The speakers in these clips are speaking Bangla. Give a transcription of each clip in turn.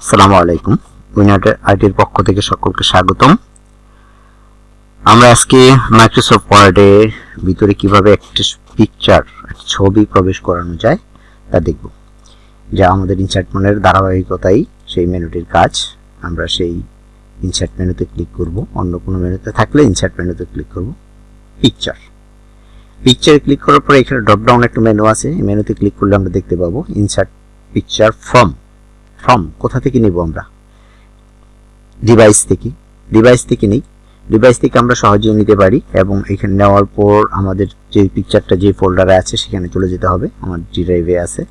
আসসালামু আলাইকুম। উইনাটের আইটির পক্ষ থেকে সকলকে স্বাগতম। আমরা আজকে মাইক্রোসফট ওয়ার্ডে ভিতরে কীভাবে একটা পিকচার ছবি প্রবেশ করানো যায় তা দেখব। যা আমাদের ইনসার্ট মেনুর ধারাবাহিকতাই সেই মেনুটির কাজ। আমরা সেই ইনসার্ট মেনুতে ক্লিক করব। অন্য কোনো মেনুতে থাকলে ইনসার্ট মেনুতে ক্লিক করব। পিকচার পিকচারে ক্লিক করার পরে এখানে ড্রপ ডাউন একটা মেনু আছে। এই মেনুতে ক্লিক করলে আমরা দেখতে পাবো ইনসার্ট পিকচার ফ্রম ফ্রম কোথা থেকে নিব আমরা? ডিভাইস থেকে। ডিভাইস থেকে নেই। ডিভাইস থেকে আমরা সহজেই নিতে পারি এবং এখানে নেওয়ার পর আমাদের যে পিকচারটা যে ফোল্ডারে আছে, সেখানে চলে যেতে হবে। আমার ড্রাইভে আছে।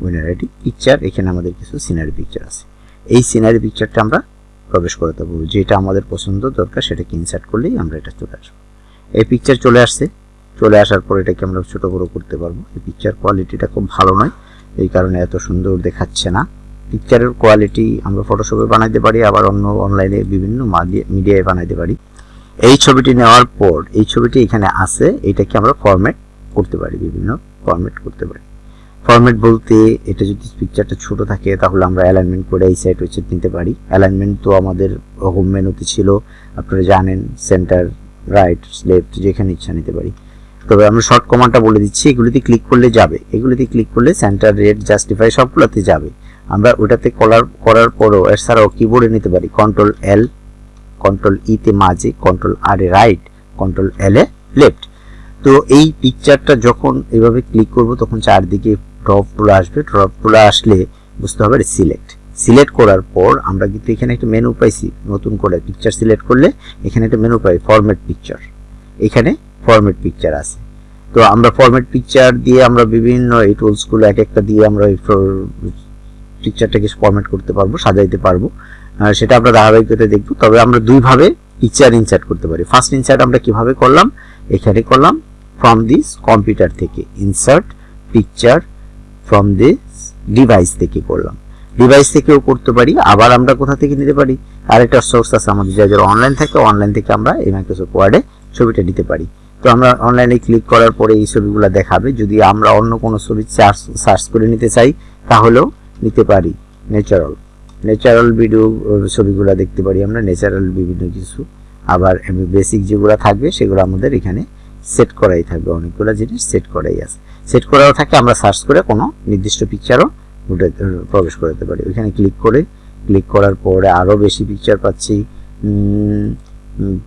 উইনারিটি পিকচার এখানে আমাদের কিছু সিনারি পিকচার আছে। এই সিনারি পিকচারটা আমরা প্রবেশ করাতে পারব যেটা আমাদের পছন্দ দরকার সেটাকে ইনসার্ট করলেই আমরা এটা চলে আসব। এই পিকচার চলে আসছে। চলে আসার পর এটাকে আমরা ছোট বড় করতে পারব। এই পিকচার কোয়ালিটিটা খুব ভালো নয়। এই কারণে এত সুন্দর দেখাচ্ছে না। পিকচারের কোয়ালিটি আমরা ফটোশপে বানাইতে পারি, আবার অন্য অনলাইনে বিভিন্ন মিডিয়ায় বানাইতে পারি। এই ছবিটি নেওয়ার পর, এই ছবিটি এখানে আছে, এটাকে আমরা ফরম্যাট করতে পারি, বিভিন্ন ফরম্যাট করতে পারি। ফরম্যাট বলতে এটা যদি পিকচারটা ছোট থাকে, তাহলে আমরা অ্যালাইনমেন্ট করে এই সাইড হচ্ছে নিতে পারি। অ্যালাইনমেন্ট তো আমাদের হোম মেনুতে ছিল, আপনারা জানেন সেন্টার রাইট লেফট যেখানে ইচ্ছা নিতে পারি। তবে আমরা শর্ট কমান্ডটা বলে দিচ্ছি, এগুলিতে ক্লিক করলে যাবে। এগুলিতে ক্লিক করলে সেন্টার রেট জাস্টিফাই সবগুলোতে যাবে। আমরা ওটাতে কলার করার পরও এছাড়াও কিবোর্ডে নিতে পারি। কন্ট্রোল এল কন্ট্রোল ইতে মাঝে কন্ট্রোল আর এ রাইট কন্ট্রোল এল এ লেফট তো এই পিকচারটা যখন এভাবে ক্লিক করব, তখন চারদিকে ড্রপগুলো আসবে। ড্রপগুলো আসলে বুঝতে হবে সিলেক্ট সিলেক্ট করার পর আমরা কিন্তু এখানে একটা মেনু পাইছি, নতুন করে পিকচার সিলেক্ট করলে এখানে একটা মেনু পাই ফরম্যাট পিকচার এখানে ফরম্যাট পিকচার আছে। তো আমরা ফরম্যাট পিকচার দিয়ে আমরা বিভিন্ন এই টুলসগুলো এক একটা দিয়ে আমরা পিকচারটাকে ফরম্যাট করতে পারব, সাজাইতে পারব। সেটা আমরা ধারাবাহিকতা দেখব। তবে আমরা দুইভাবে পিকচার ইনসার্ট করতে পারি। ফার্স্ট ইনসার্ট আমরা কীভাবে করলাম? এখানে করলাম ফ্রম দিস কম্পিউটার থেকে insert picture from this device থেকে করলাম। ডিভাইস থেকেও করতে পারি, আবার আমরা কোথা থেকে নিতে পারি? আরেকটা সোর্স আছে আমাদের যা যারা অনলাইন থাকে অনলাইন থেকে আমরা এই মাইক্রোসফট ওয়ার্ডে ছবিটা নিতে পারি। তো আমরা অনলাইনে ক্লিক করার পরে এই ছবিগুলো দেখাবে। যদি আমরা অন্য কোনো ছবি সার্চ করে নিতে চাই, তাহলেও নিতে পারি ন্যাচারাল ন্যাচারাল ভিডিও ছবিগুলো দেখতে পারি আমরা ন্যাচারাল বিভিন্ন কিছু। আবার বেসিক যেগুলো থাকবে, সেগুলো আমাদের এখানে সেট করাই থাকবে, অনেকগুলো জিনিস সেট করাই আছে। সেট করাও থাকে, আমরা সার্চ করে কোনো নির্দিষ্ট পিকচারও প্রবেশ করাতে পারি। ওইখানে ক্লিক করে ক্লিক করার পরে আরও বেশি পিকচার পাচ্ছি।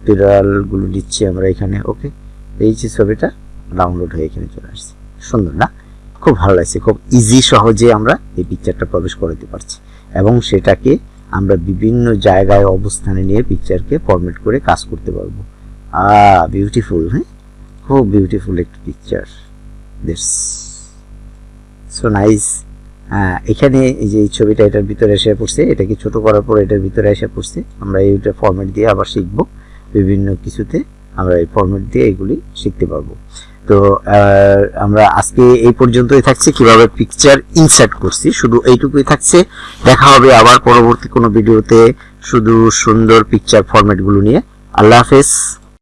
বিড়ালগুলো দিচ্ছি আমরা এখানে ওকে এই যে ছবিটা ডাউনলোড হয়ে এখানে চলে আসছে। সুন্দর না? খুব ভালো লাগছে, খুব ইজি সহজে আমরা এই পিকচারটা প্রবেশ করাতে পারছি। এবং সেটাকে আমরা বিভিন্ন জায়গায় অবস্থানে নিয়ে পিকচারকে ফরম্যাট করে কাজ করতে পারব। আ বিউটিফুল হ্যাঁ? খুব বিউটিফুল একটা পিকচার দিস সো নাইস এখানে এই যে এই ছবিটা এটার ভিতরে এসে পড়ছে, এটাকে ছোট করার পর এটার ভিতরে এসে পড়ছে। আমরা এইটা ফরম্যাট দিয়ে আবার শিখব। বিভিন্ন কিছুতে আমরা এই ফরম্যাট দিয়ে এগুলি শিখতে পারব। তো আমরা আজকে এই পর্যন্তই থাকছে। কীভাবে পিকচার ইনসার্ট করছি, শুধু এইটুকুই থাকছে। দেখা হবে আবার পরবর্তী কোনো ভিডিওতে শুধু সুন্দর পিকচার ফরম্যাটগুলো নিয়ে। আল্লাহ হাফেজ।